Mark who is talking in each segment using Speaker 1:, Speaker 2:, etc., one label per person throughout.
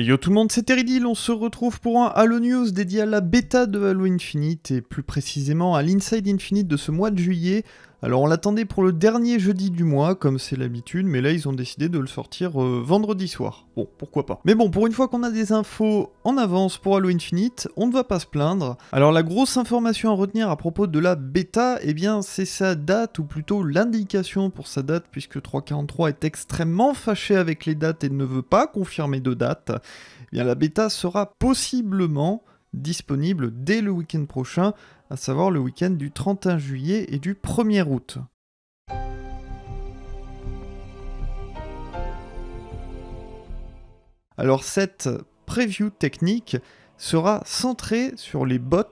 Speaker 1: Et yo tout le monde, c'est Teridil, on se retrouve pour un Halo News dédié à la bêta de Halo Infinite, et plus précisément à l'Inside Infinite de ce mois de juillet. Alors on l'attendait pour le dernier jeudi du mois, comme c'est l'habitude, mais là ils ont décidé de le sortir euh, vendredi soir. Bon, pourquoi pas. Mais bon, pour une fois qu'on a des infos en avance pour Halo Infinite, on ne va pas se plaindre. Alors la grosse information à retenir à propos de la bêta, eh bien c'est sa date, ou plutôt l'indication pour sa date, puisque 343 est extrêmement fâché avec les dates et ne veut pas confirmer de date. Eh bien la bêta sera possiblement disponible dès le week-end prochain, à savoir le week-end du 31 juillet et du 1er août. Alors cette preview technique sera centrée sur les bots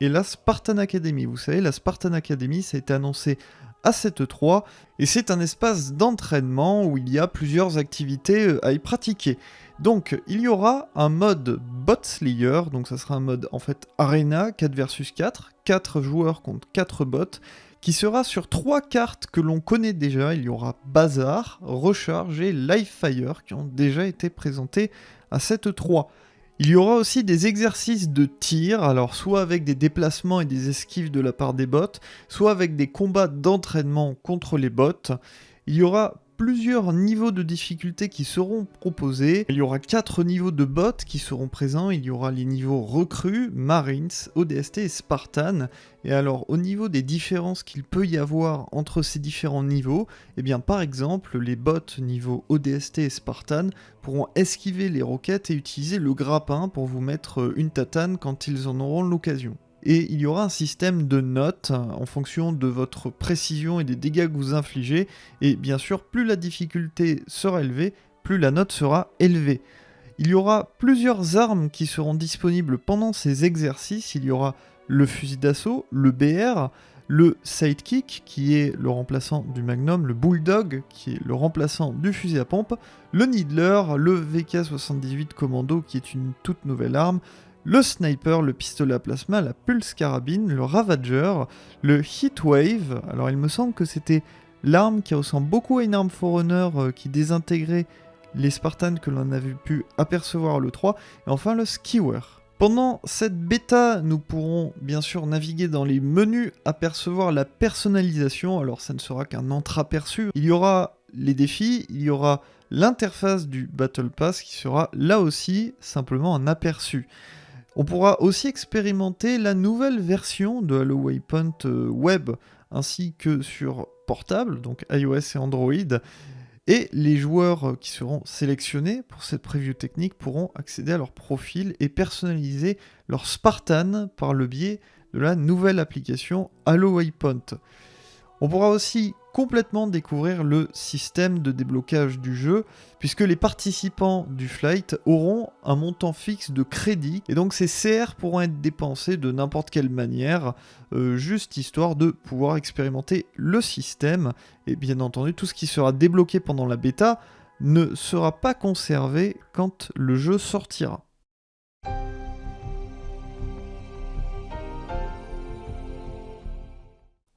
Speaker 1: et la Spartan Academy. Vous savez, la Spartan Academy, ça a été annoncé à cette 3 et c'est un espace d'entraînement où il y a plusieurs activités euh, à y pratiquer. Donc il y aura un mode Bot Slayer, donc ça sera un mode en fait Arena 4 versus 4, 4 joueurs contre 4 bots, qui sera sur 3 cartes que l'on connaît déjà, il y aura Bazar, Recharge et Livefire qui ont déjà été présentés à cette 3. Il y aura aussi des exercices de tir, alors soit avec des déplacements et des esquives de la part des bots, soit avec des combats d'entraînement contre les bots. Il y aura plusieurs niveaux de difficulté qui seront proposés. Il y aura quatre niveaux de bots qui seront présents. Il y aura les niveaux recrues, Marines, ODST et Spartan. Et alors au niveau des différences qu'il peut y avoir entre ces différents niveaux, eh bien par exemple les bots niveau ODST et Spartan pourront esquiver les roquettes et utiliser le grappin pour vous mettre une tatane quand ils en auront l'occasion et il y aura un système de notes en fonction de votre précision et des dégâts que vous infligez, et bien sûr, plus la difficulté sera élevée, plus la note sera élevée. Il y aura plusieurs armes qui seront disponibles pendant ces exercices, il y aura le fusil d'assaut, le BR, le sidekick qui est le remplaçant du Magnum, le Bulldog qui est le remplaçant du fusil à pompe, le Needler, le VK78 Commando qui est une toute nouvelle arme, le sniper, le pistolet à plasma, la pulse carabine, le ravager, le heatwave. Alors il me semble que c'était l'arme qui ressemble beaucoup à une arme Forerunner euh, qui désintégrait les Spartans que l'on avait pu apercevoir le 3, et enfin le skewer. Pendant cette bêta, nous pourrons bien sûr naviguer dans les menus, apercevoir la personnalisation, alors ça ne sera qu'un entreaperçu. Il y aura les défis, il y aura l'interface du Battle Pass qui sera là aussi simplement un aperçu. On pourra aussi expérimenter la nouvelle version de Halo Waypoint euh, Web ainsi que sur portable, donc iOS et Android. Et les joueurs qui seront sélectionnés pour cette preview technique pourront accéder à leur profil et personnaliser leur Spartan par le biais de la nouvelle application Halo Waypoint. On pourra aussi complètement découvrir le système de déblocage du jeu, puisque les participants du flight auront un montant fixe de crédit, et donc ces CR pourront être dépensés de n'importe quelle manière, euh, juste histoire de pouvoir expérimenter le système, et bien entendu tout ce qui sera débloqué pendant la bêta ne sera pas conservé quand le jeu sortira.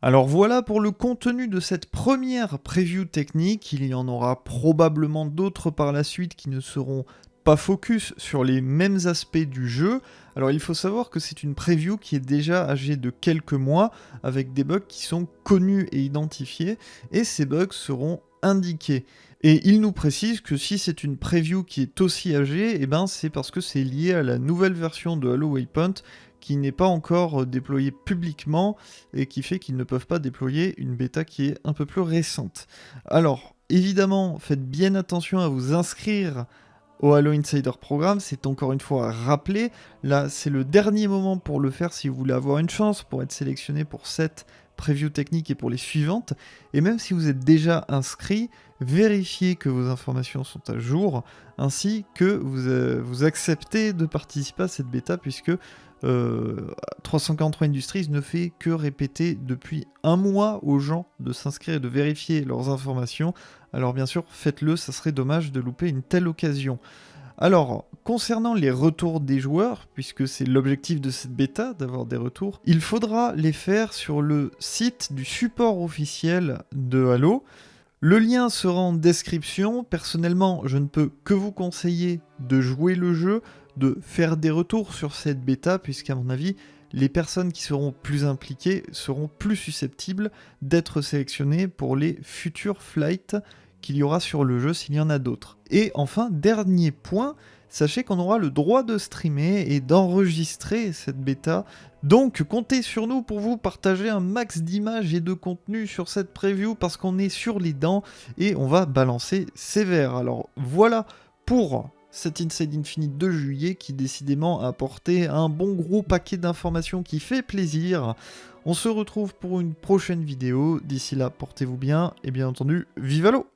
Speaker 1: Alors voilà pour le contenu de cette première preview technique, il y en aura probablement d'autres par la suite qui ne seront pas focus sur les mêmes aspects du jeu. Alors il faut savoir que c'est une preview qui est déjà âgée de quelques mois, avec des bugs qui sont connus et identifiés, et ces bugs seront indiqués. Et il nous précise que si c'est une preview qui est aussi âgée, eh ben c'est parce que c'est lié à la nouvelle version de Halo Waypoint qui n'est pas encore euh, déployé publiquement et qui fait qu'ils ne peuvent pas déployer une bêta qui est un peu plus récente. Alors, évidemment, faites bien attention à vous inscrire au Halo Insider Programme, c'est encore une fois rappelé, là c'est le dernier moment pour le faire si vous voulez avoir une chance pour être sélectionné pour cette preview technique et pour les suivantes, et même si vous êtes déjà inscrit, vérifiez que vos informations sont à jour, ainsi que vous, euh, acceptez de participer à cette bêta, puisque 343 euh, Industries ne fait que répéter depuis un mois aux gens de s'inscrire et de vérifier leurs informations. Alors bien sûr, faites-le, ça serait dommage de louper une telle occasion. Alors, concernant les retours des joueurs, puisque c'est l'objectif de cette bêta, d'avoir des retours, il faudra les faire sur le site du support officiel de Halo. Le lien sera en description. Personnellement, je ne peux que vous conseiller de jouer le jeu, de faire des retours sur cette bêta, puisqu'à mon avis, les personnes qui seront plus impliquées seront plus susceptibles d'être sélectionnées pour les futurs flights qu'il y aura sur le jeu s'il y en a d'autres. Et enfin, dernier point, sachez qu'on aura le droit de streamer et d'enregistrer cette bêta. Donc comptez sur nous pour vous partager un max d'images et de contenu sur cette preview parce qu'on est sur les dents et on va balancer sévère. Alors voilà pour cet Inside Infinite de juillet qui décidément a apporté un bon gros paquet d'informations qui fait plaisir. On se retrouve pour une prochaine vidéo. D'ici là, portez-vous bien et bien entendu, vive l'eau